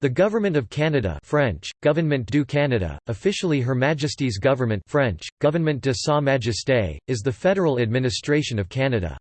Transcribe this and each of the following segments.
The Government of Canada French, Gouvernement du Canada, officially Her Majesty's Government French, Gouvernement de Sa Majesté, is the federal administration of Canada.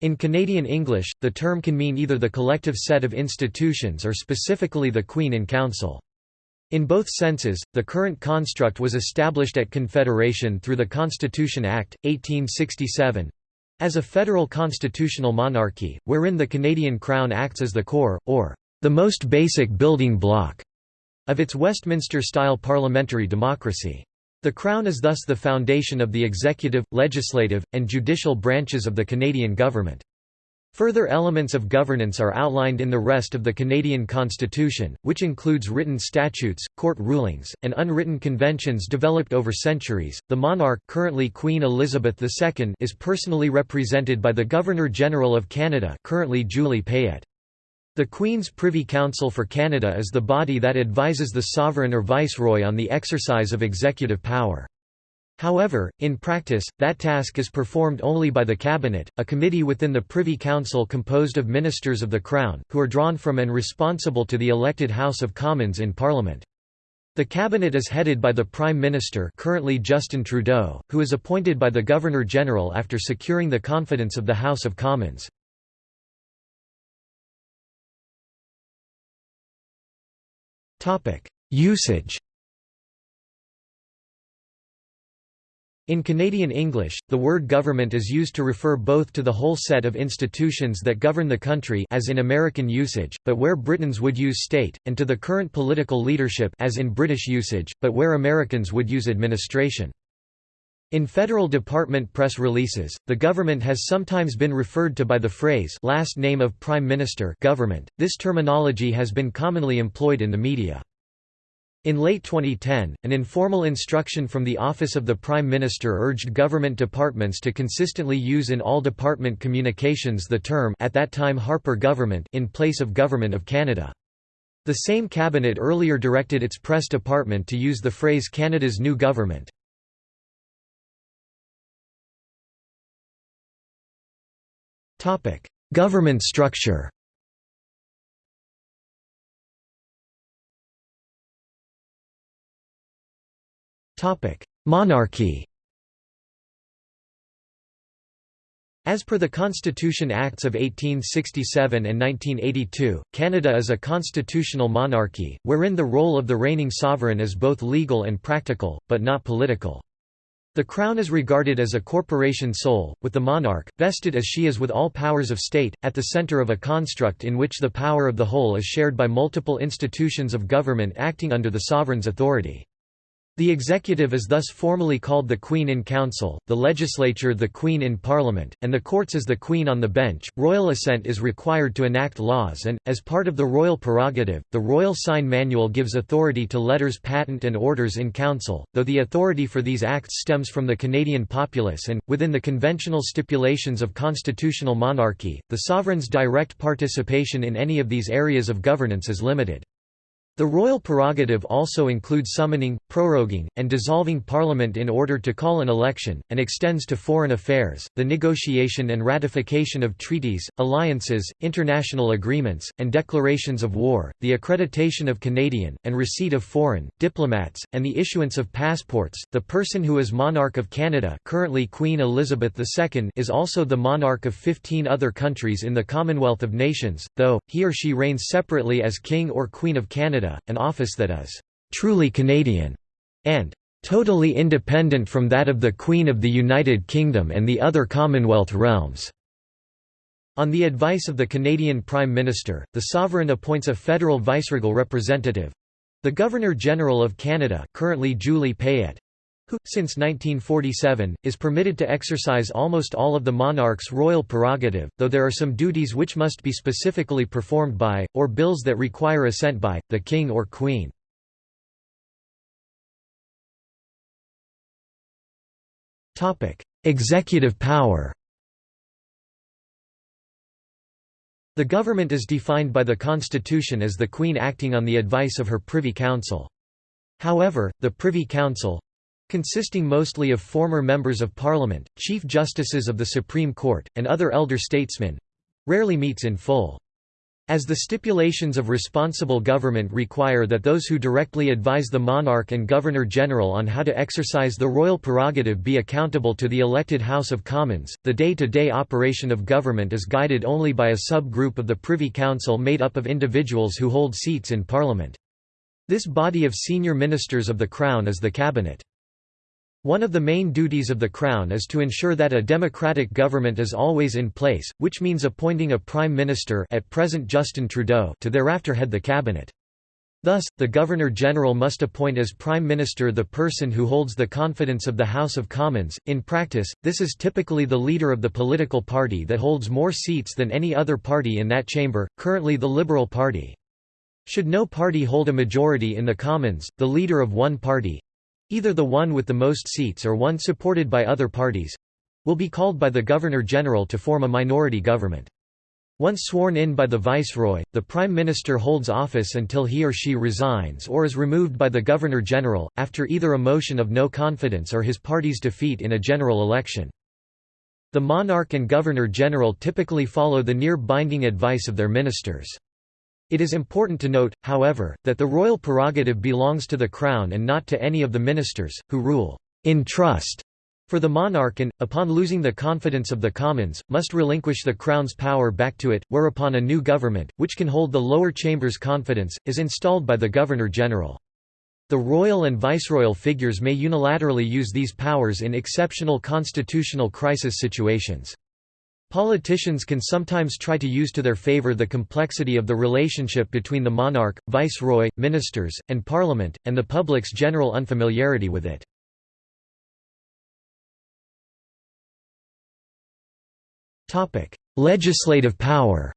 In Canadian English, the term can mean either the collective set of institutions or specifically the Queen in Council. In both senses, the current construct was established at Confederation through the Constitution Act, 1867, as a federal constitutional monarchy, wherein the Canadian Crown acts as the core, or the most basic building block of its Westminster-style parliamentary democracy. The Crown is thus the foundation of the executive, legislative, and judicial branches of the Canadian government. Further elements of governance are outlined in the rest of the Canadian Constitution, which includes written statutes, court rulings, and unwritten conventions developed over centuries. The monarch, currently Queen Elizabeth II, is personally represented by the Governor-General of Canada, currently Julie Payette. The Queen's Privy Council for Canada is the body that advises the sovereign or viceroy on the exercise of executive power. However, in practice, that task is performed only by the Cabinet, a committee within the Privy Council composed of ministers of the Crown, who are drawn from and responsible to the elected House of Commons in Parliament. The cabinet is headed by the Prime Minister currently Justin Trudeau, who is appointed by the Governor-General after securing the confidence of the House of Commons. Usage In Canadian English, the word government is used to refer both to the whole set of institutions that govern the country as in American usage, but where Britons would use state, and to the current political leadership as in British usage, but where Americans would use administration. In federal department press releases, the government has sometimes been referred to by the phrase last name of Prime Minister government. This terminology has been commonly employed in the media. In late 2010, an informal instruction from the Office of the Prime Minister urged government departments to consistently use in all department communications the term at that time Harper Government in place of Government of Canada. The same cabinet earlier directed its press department to use the phrase Canada's new government. Government structure. Monarchy. As per the Constitution Acts of 1867 and 1982, Canada is a constitutional monarchy, wherein the role of the reigning sovereign is both legal and practical, but not political. The Crown is regarded as a corporation sole, with the monarch, vested as she is with all powers of state, at the centre of a construct in which the power of the whole is shared by multiple institutions of government acting under the sovereign's authority. The executive is thus formally called the Queen in Council, the legislature the Queen in Parliament, and the courts as the Queen on the bench. Royal assent is required to enact laws and, as part of the royal prerogative, the Royal Sign Manual gives authority to letters patent and orders in council, though the authority for these acts stems from the Canadian populace and, within the conventional stipulations of constitutional monarchy, the sovereign's direct participation in any of these areas of governance is limited. The royal prerogative also includes summoning, proroguing, and dissolving parliament in order to call an election, and extends to foreign affairs, the negotiation and ratification of treaties, alliances, international agreements, and declarations of war, the accreditation of Canadian, and receipt of foreign, diplomats, and the issuance of passports. The person who is monarch of Canada currently Queen Elizabeth II is also the monarch of 15 other countries in the Commonwealth of Nations, though, he or she reigns separately as King or Queen of Canada Canada, an office that is truly Canadian and totally independent from that of the Queen of the United Kingdom and the other Commonwealth realms. On the advice of the Canadian Prime Minister, the sovereign appoints a federal viceregal representative—the Governor-General of Canada currently Julie Payette, who, since 1947, is permitted to exercise almost all of the monarch's royal prerogative, though there are some duties which must be specifically performed by, or bills that require assent by, the king or queen. Executive power The government is defined by the Constitution as the Queen acting on the advice of her Privy Council. However, the Privy Council, consisting mostly of former members of parliament, chief justices of the Supreme Court, and other elder statesmen rarely meets in full. As the stipulations of responsible government require that those who directly advise the monarch and governor-general on how to exercise the royal prerogative be accountable to the elected House of Commons, the day-to-day -day operation of government is guided only by a sub-group of the Privy Council made up of individuals who hold seats in Parliament. This body of senior ministers of the Crown is the Cabinet. One of the main duties of the Crown is to ensure that a democratic government is always in place, which means appointing a Prime Minister at present Justin Trudeau to thereafter head the cabinet. Thus, the Governor-General must appoint as Prime Minister the person who holds the confidence of the House of Commons. In practice, this is typically the leader of the political party that holds more seats than any other party in that chamber, currently the Liberal Party. Should no party hold a majority in the Commons, the leader of one party, either the one with the most seats or one supported by other parties will be called by the Governor-General to form a minority government. Once sworn in by the Viceroy, the Prime Minister holds office until he or she resigns or is removed by the Governor-General, after either a motion of no confidence or his party's defeat in a general election. The monarch and Governor-General typically follow the near-binding advice of their ministers. It is important to note, however, that the royal prerogative belongs to the Crown and not to any of the ministers, who rule in trust for the monarch and, upon losing the confidence of the Commons, must relinquish the Crown's power back to it, whereupon a new government, which can hold the lower chamber's confidence, is installed by the Governor-General. The royal and viceroyal figures may unilaterally use these powers in exceptional constitutional crisis situations. Politicians can sometimes try to use to their favor the complexity of the relationship between the monarch, viceroy, ministers, and parliament, and the public's general unfamiliarity with it. Legislative power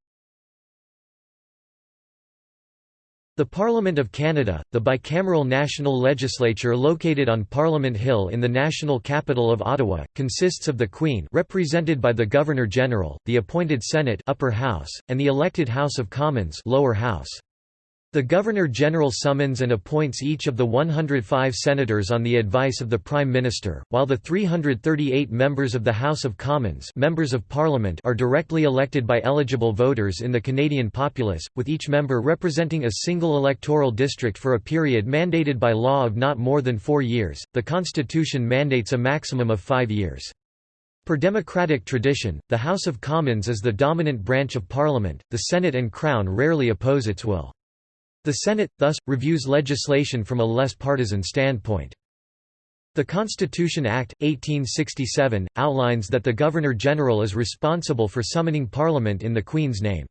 The Parliament of Canada, the bicameral national legislature located on Parliament Hill in the national capital of Ottawa, consists of the Queen represented by the Governor-General, the appointed Senate upper house, and the elected House of Commons lower house. The Governor-General summons and appoints each of the 105 senators on the advice of the Prime Minister, while the 338 members of the House of Commons members of Parliament are directly elected by eligible voters in the Canadian populace, with each member representing a single electoral district for a period mandated by law of not more than four years. The Constitution mandates a maximum of five years. Per democratic tradition, the House of Commons is the dominant branch of Parliament, the Senate and Crown rarely oppose its will. The Senate, thus, reviews legislation from a less partisan standpoint. The Constitution Act, 1867, outlines that the Governor-General is responsible for summoning Parliament in the Queen's name.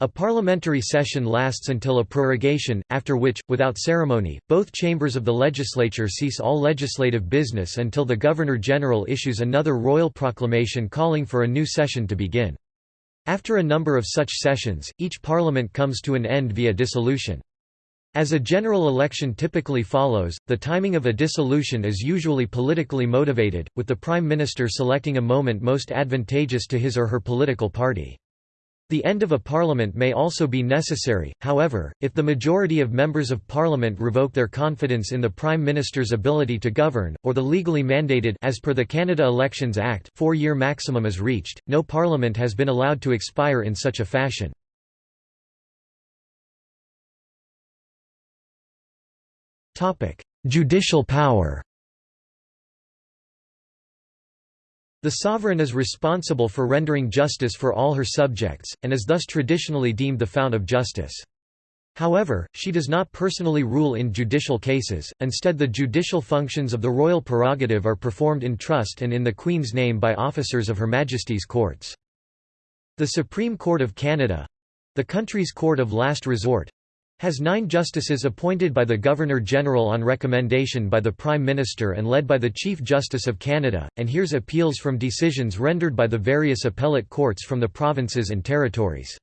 A parliamentary session lasts until a prorogation, after which, without ceremony, both chambers of the legislature cease all legislative business until the Governor-General issues another royal proclamation calling for a new session to begin. After a number of such sessions, each parliament comes to an end via dissolution. As a general election typically follows, the timing of a dissolution is usually politically motivated, with the prime minister selecting a moment most advantageous to his or her political party. The end of a parliament may also be necessary, however, if the majority of members of parliament revoke their confidence in the prime minister's ability to govern, or the legally mandated as per the Canada Elections Act four-year maximum is reached, no parliament has been allowed to expire in such a fashion. Judicial power The sovereign is responsible for rendering justice for all her subjects, and is thus traditionally deemed the fount of justice. However, she does not personally rule in judicial cases, instead the judicial functions of the royal prerogative are performed in trust and in the Queen's name by officers of Her Majesty's courts. The Supreme Court of Canada—the country's court of last resort, has nine justices appointed by the Governor-General on recommendation by the Prime Minister and led by the Chief Justice of Canada, and hears appeals from decisions rendered by the various appellate courts from the provinces and territories.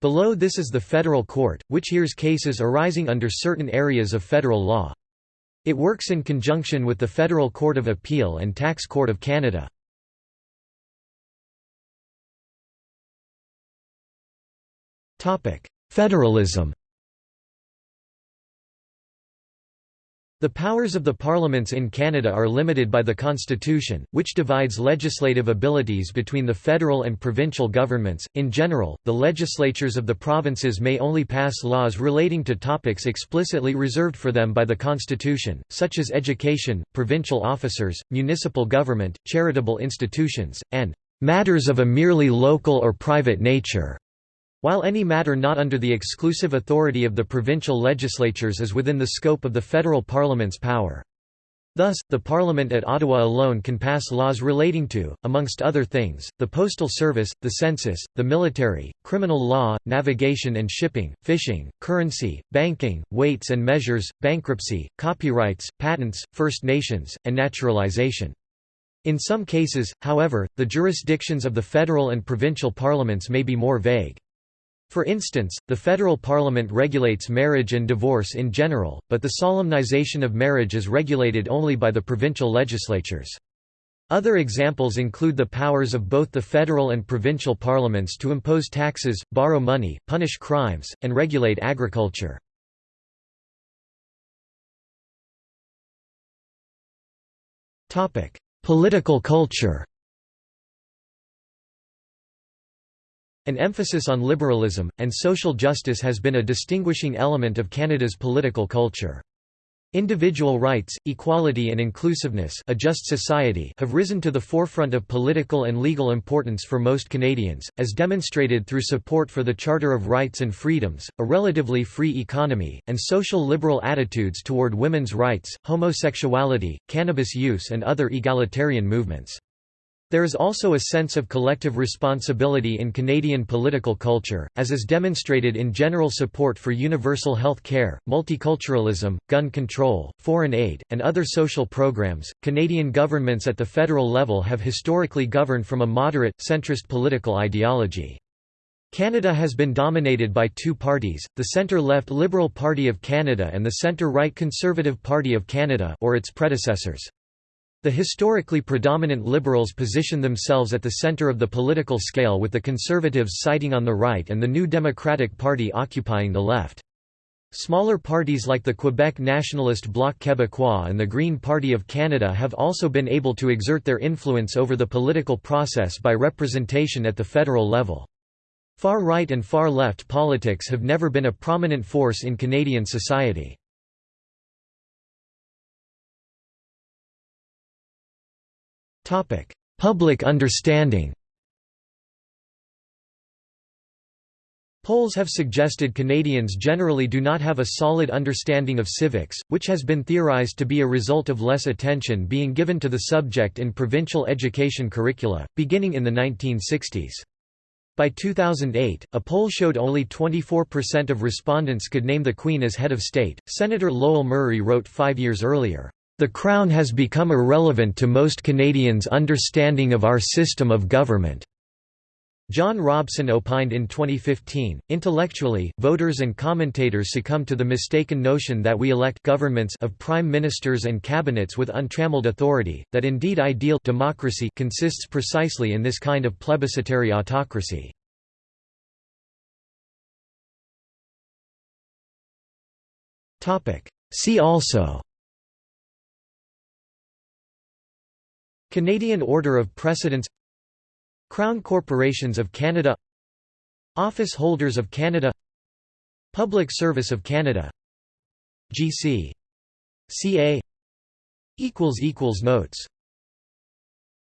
Below this is the Federal Court, which hears cases arising under certain areas of federal law. It works in conjunction with the Federal Court of Appeal and Tax Court of Canada. Federalism The powers of the parliaments in Canada are limited by the Constitution, which divides legislative abilities between the federal and provincial governments. In general, the legislatures of the provinces may only pass laws relating to topics explicitly reserved for them by the Constitution, such as education, provincial officers, municipal government, charitable institutions, and matters of a merely local or private nature. While any matter not under the exclusive authority of the provincial legislatures is within the scope of the federal parliament's power. Thus, the Parliament at Ottawa alone can pass laws relating to, amongst other things, the postal service, the census, the military, criminal law, navigation and shipping, fishing, currency, banking, weights and measures, bankruptcy, copyrights, patents, First Nations, and naturalization. In some cases, however, the jurisdictions of the federal and provincial parliaments may be more vague. For instance, the federal parliament regulates marriage and divorce in general, but the solemnization of marriage is regulated only by the provincial legislatures. Other examples include the powers of both the federal and provincial parliaments to impose taxes, borrow money, punish crimes, and regulate agriculture. Political culture An emphasis on liberalism, and social justice has been a distinguishing element of Canada's political culture. Individual rights, equality and inclusiveness a just society have risen to the forefront of political and legal importance for most Canadians, as demonstrated through support for the Charter of Rights and Freedoms, a relatively free economy, and social liberal attitudes toward women's rights, homosexuality, cannabis use and other egalitarian movements. There is also a sense of collective responsibility in Canadian political culture, as is demonstrated in general support for universal health care, multiculturalism, gun control, foreign aid, and other social programs. Canadian governments at the federal level have historically governed from a moderate, centrist political ideology. Canada has been dominated by two parties, the centre-left Liberal Party of Canada and the centre-right Conservative Party of Canada or its predecessors. The historically predominant Liberals position themselves at the centre of the political scale with the Conservatives siting on the right and the New Democratic Party occupying the left. Smaller parties like the Quebec Nationalist Bloc Québécois and the Green Party of Canada have also been able to exert their influence over the political process by representation at the federal level. Far-right and far-left politics have never been a prominent force in Canadian society. Public understanding Polls have suggested Canadians generally do not have a solid understanding of civics, which has been theorized to be a result of less attention being given to the subject in provincial education curricula, beginning in the 1960s. By 2008, a poll showed only 24% of respondents could name the Queen as head of state. Senator Lowell Murray wrote five years earlier, the Crown has become irrelevant to most Canadians' understanding of our system of government. John Robson opined in 2015, intellectually, voters and commentators succumb to the mistaken notion that we elect governments of prime ministers and cabinets with untrammeled authority, that indeed ideal democracy consists precisely in this kind of plebiscitary autocracy. See also Canadian Order of Precedence Crown Corporations of Canada Office Holders of Canada Public Service of Canada GC. CA Notes